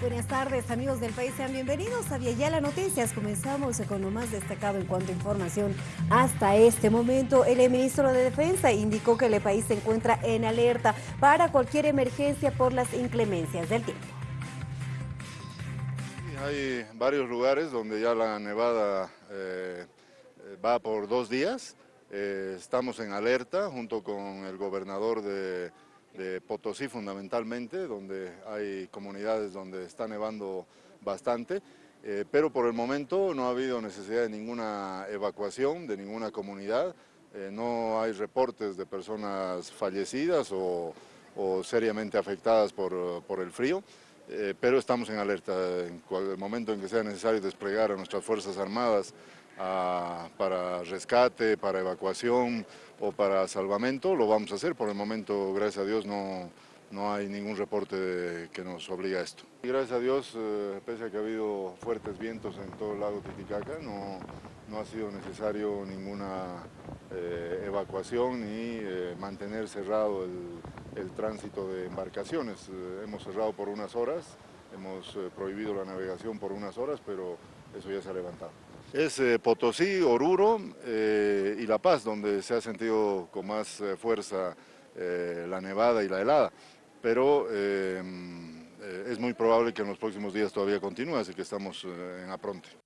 Buenas tardes amigos del país, sean bienvenidos a Viayala Noticias. Comenzamos con lo más destacado en cuanto a información. Hasta este momento, el ministro de Defensa indicó que el país se encuentra en alerta para cualquier emergencia por las inclemencias del tiempo. Hay varios lugares donde ya la nevada eh, va por dos días. Eh, estamos en alerta junto con el gobernador de de Potosí fundamentalmente, donde hay comunidades donde está nevando bastante, eh, pero por el momento no ha habido necesidad de ninguna evacuación de ninguna comunidad, eh, no hay reportes de personas fallecidas o, seriamente afectadas por, el frío, eh, pero estamos en alerta. En el momento en que sea necesario desplegar a nuestras Fuerzas Armadas para rescate, para evacuación o para salvamento, lo vamos a hacer. Por el momento, gracias a Dios, no, no hay ningún reporte que nos obliga a esto. Y gracias a Dios, eh, pese a que ha habido fuertes vientos en todo el lago Titicaca, no, no ha sido necesario ninguna eh, evacuación ni eh, mantener cerrado el, el, tránsito de embarcaciones. hemos cerrado por unas horas, hemos prohibido la navegación por unas horas, pero eso ya se ha levantado. Es eh, Potosí, Oruro eh, y La Paz, donde se ha sentido con más eh, fuerza la nevada y la helada, pero es muy probable que en los próximos días todavía continúe, así que estamos en apronte.